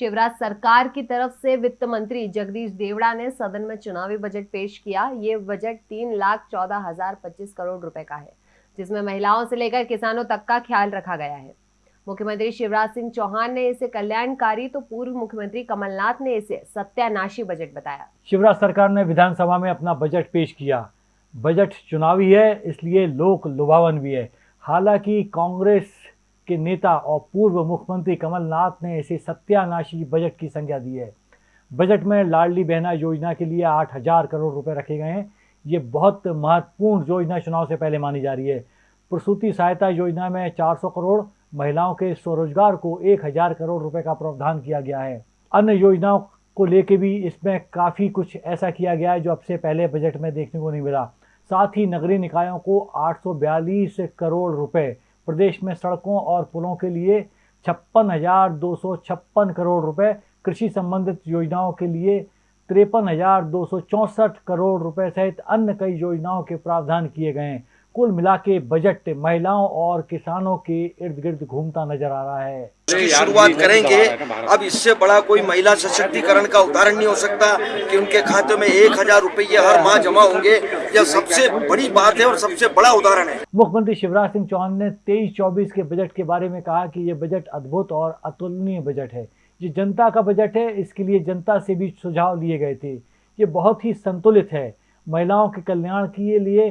शिवराज सरकार की तरफ़ से वित्त मंत्री जगदीश देवड़ा ने सदन में चुनावी बजट पेश किया। ये बजट तीन लाख चौदह हज़ार पच्चीस करोड़ रुपए का है, जिसमें महिलाओं से लेकर किसानों तक का ख्याल रखा गया है। मुख्यमंत्री शिवराज सिंह चौहान ने इसे कल्याणकारी तो पूर्व मुख्यमंत्री कमलनाथ ने इसे सत्यानाशी बजट बताया। शिवराज सरकार ने विधानसभा में अपना बजट पेश किया। बजट चुनावी है, इसलिए लोक लुभावन भी है। हालाँकि कांग्रेस के नेता और पूर्व मुख्यमंत्री कमलनाथ ने इसे सत्यानाशी बजट की संज्ञा दी है। बजट में लाडली बहना योजना के लिए आठ हज़ार करोड़ रुपए रखे गए हैं। ये बहुत महत्वपूर्ण योजना चुनाव से पहले मानी जा रही है। प्रसूति सहायता योजना में 400 करोड़, महिलाओं के स्वरोजगार को 1000 करोड़ रुपए का प्रावधान किया गया है। अन्य योजनाओं को लेके भी इसमें काफ़ी कुछ ऐसा किया गया है जो अब से पहले बजट में देखने को नहीं मिला। साथ ही नगरीय निकायों को 842 करोड़ रुपए प्रदेश में सड़कों और पुलों के लिए छप्पन हज़ार दो सौ छप्पन करोड़ रुपए, कृषि संबंधित योजनाओं के लिए तिरपन हज़ार दो सौ चौंसठ करोड़ रुपए सहित अन्य कई योजनाओं के प्रावधान किए गए हैं। कुल मिला के बजट महिलाओं और किसानों के इर्द गिर्द घूमता नज़र आ रहा है। शुरुआत करेंगे। अब इससे बड़ा कोई महिला सशक्तिकरण का उदाहरण नहीं हो सकता कि उनके खाते में एक हज़ार रुपये हर माह जमा होंगे। यह सबसे बड़ी बात है और सबसे बड़ा उदाहरण है। मुख्यमंत्री शिवराज सिंह चौहान ने तेईस चौबीस के बजट के बारे में कहा कि ये बजट अद्भुत और अतुलनीय बजट है। ये जनता का बजट है इसके लिए जनता से भी सुझाव लिए गए थे। ये बहुत ही संतुलित है। महिलाओं के कल्याण के लिए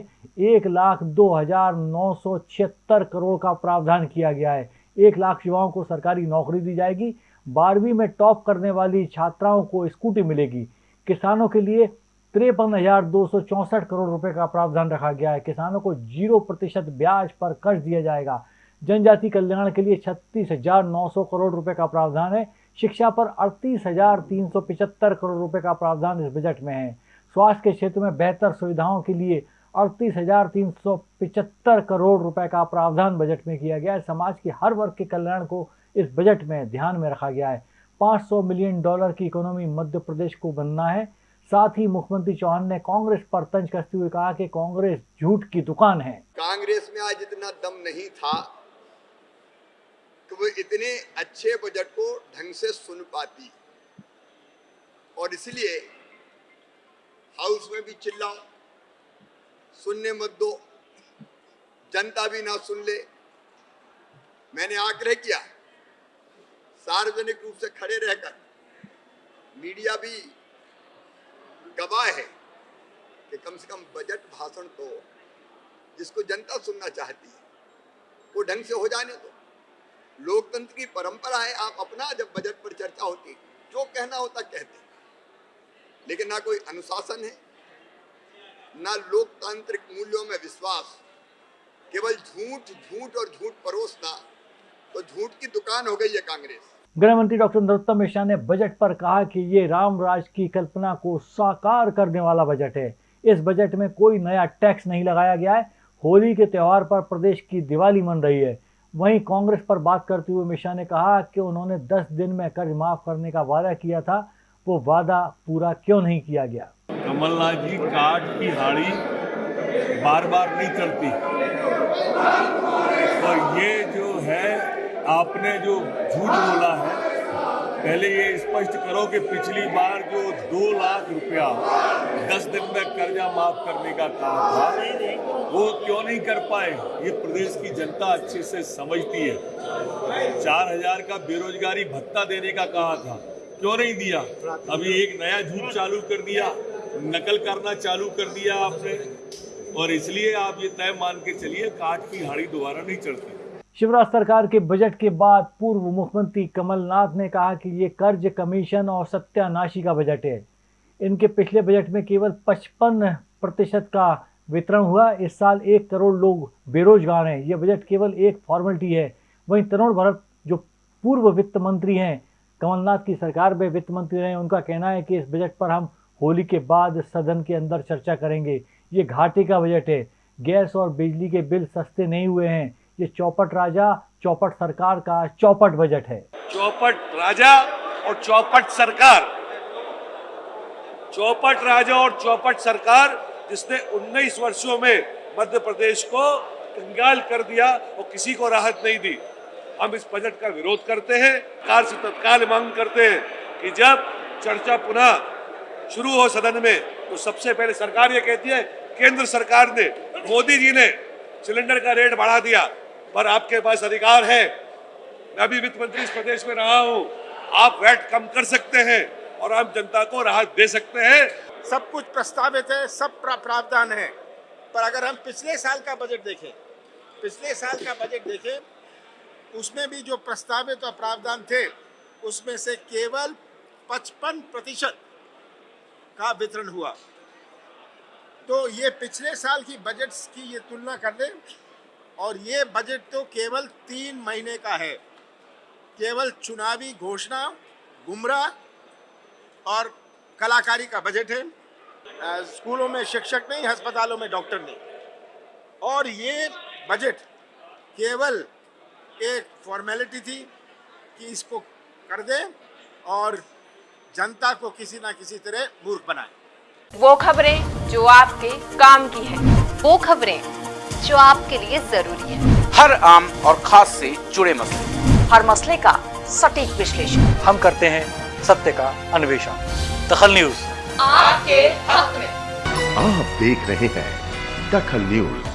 एक लाख दो हज़ार नौ सौ छिहत्तर करोड़ का प्रावधान किया गया है। एक लाख युवाओं को सरकारी नौकरी दी जाएगी। बारहवीं में टॉप करने वाली छात्राओं को स्कूटी मिलेगी। किसानों के लिए तिरपन हज़ार दो सौ चौंसठ करोड़ रुपए का प्रावधान रखा गया है। किसानों को ज़ीरो प्रतिशत ब्याज पर कर्ज दिया जाएगा। जनजाति कल्याण के लिए छत्तीस हज़ार नौ सौ करोड़ रुपए का प्रावधान है। शिक्षा पर अड़तीस हज़ार तीन सौ पिचहत्तर करोड़ रुपए का प्रावधान इस बजट में है। स्वास्थ्य के क्षेत्र में बेहतर सुविधाओं के लिए अड़तीस हज़ार तीन सौ पिचहत्तर करोड़ रुपए का प्रावधान बजट में किया गया है। समाज के हर वर्ग के कल्याण को इस बजट में ध्यान में रखा गया है। 500 मिलियन डॉलर की इकोनॉमी मध्य प्रदेश को बनना है। साथ ही मुख्यमंत्री चौहान ने कांग्रेस पर तंज कसते हुए कहा कि कांग्रेस झूठ की दुकान है। कांग्रेस में आज इतना दम नहीं था कि वो इतने अच्छे बजट को ढंग से सुन पाती। और इसलिए हाउस में भी चिल्लाओ, सुनने मत दो, जनता भी ना सुन ले। मैंने आग्रह किया, सार्वजनिक रूप से खड़े रहकर, मीडिया भी गवाह है कि कम से कम बजट भाषण तो जिसको जनता सुनना चाहती है, वो ढंग से हो जाने दो। लोकतंत्र की परंपरा है, आप अपना जब बजट पर चर्चा होती, जो कहना होता, कहते। लेकिन ना कोई अनुशासन है, ना लोकतांत्रिक मूल्यों में विश्वास। केवल झूठ झूठ और झूठ परोसना तो झूठ की दुकान हो गई है कांग्रेस। गृह मंत्री डॉक्टर नरोत्तम मिश्रा ने बजट पर कहा कि ये राम राज की कल्पना को साकार करने वाला बजट है। इस बजट में कोई नया टैक्स नहीं लगाया गया है। होली के त्यौहार पर प्रदेश की दिवाली मन रही है। वहीं कांग्रेस पर बात करते हुए मिश्रा ने कहा कि उन्होंने 10 दिन में कर्ज माफ़ करने का वादा किया था। वो वादा पूरा क्यों नहीं किया गया? कमलनाथ जी काट की हाड़ी बार बार नहीं चलती। और ये जो है, आपने जो झूठ बोला है, पहले ये स्पष्ट करो कि पिछली बार जो दो लाख रुपया दस दिन में कर्जा माफ़ करने का कहा था, वो क्यों नहीं कर पाए? ये प्रदेश की जनता अच्छे से समझती है। चार हज़ार का बेरोजगारी भत्ता देने का कहा था। क्यों नहीं दिया? अभी एक नया झूठ चालू कर दिया, नकल करना चालू कर दिया आपने। और इसलिए आप ये तय मान के चलिए काट की हाड़ी दोबारा नहीं चढ़ती। शिवराज सरकार के बजट के बाद पूर्व मुख्यमंत्री कमलनाथ ने कहा कि ये कर्ज कमीशन और सत्यानाशी का बजट है। इनके पिछले बजट में केवल 55 प्रतिशत का वितरण हुआ। इस साल एक करोड़ लोग बेरोजगार हैं। ये बजट केवल एक फॉर्मेलिटी है। वहीं तरुण भरत, जो पूर्व वित्त मंत्री हैं कमलनाथ की सरकार में वित्त मंत्री रहे, उनका कहना है कि इस बजट पर हम होली के बाद सदन के अंदर चर्चा करेंगे। ये घाटे का बजट है। गैस और बिजली के बिल सस्ते नहीं हुए हैं। ये चौपट राजा, चौपट सरकार का चौपट बजट है। चौपट राजा और चौपट सरकार। चौपट राजा और चौपट सरकार जिसने 19 वर्षों में मध्य प्रदेश को कंगाल कर दिया और किसी को राहत नहीं दी। हम इस बजट का विरोध करते हैं सरकार से तत्काल मांग करते हैं कि जब चर्चा पुनः शुरू हो सदन में तो सबसे पहले सरकार ये कहती है, केंद्र सरकार ने, मोदी जी ने सिलेंडर का रेट बढ़ा दिया, पर आपके पास अधिकार है। मैं भी वित्त मंत्री इस प्रदेश में रहा हूँ, आप वैट कम कर सकते हैं और आम जनता को राहत दे सकते हैं। सब कुछ प्रस्तावित है, सब प्रावधान है, पर अगर हम पिछले साल का बजट देखें, पिछले साल का बजट देखें उसमें भी जो प्रस्तावित और प्रावधान थे, उसमें से केवल 55 प्रतिशत का वितरण हुआ। तो ये पिछले साल की बजट की ये तुलना कर दें और ये बजट तो केवल तीन महीने का है। केवल चुनावी घोषणा, गुमराह और कलाकारी का बजट है। स्कूलों में शिक्षक नहीं, अस्पतालों में डॉक्टर नहीं। और ये बजट केवल एक फॉर्मेलिटी थी कि इसको कर दे और जनता को किसी ना किसी तरह मूर्ख बनाए। वो खबरें जो आपके काम की है वो खबरें जो आपके लिए ज़रूरी है। हर आम और खास से जुड़े मसले। हर मसले का सटीक विश्लेषण। हम करते हैं सत्य का अन्वेषण। दखल न्यूज़। आपके हक में। आप देख रहे हैं दखल न्यूज़।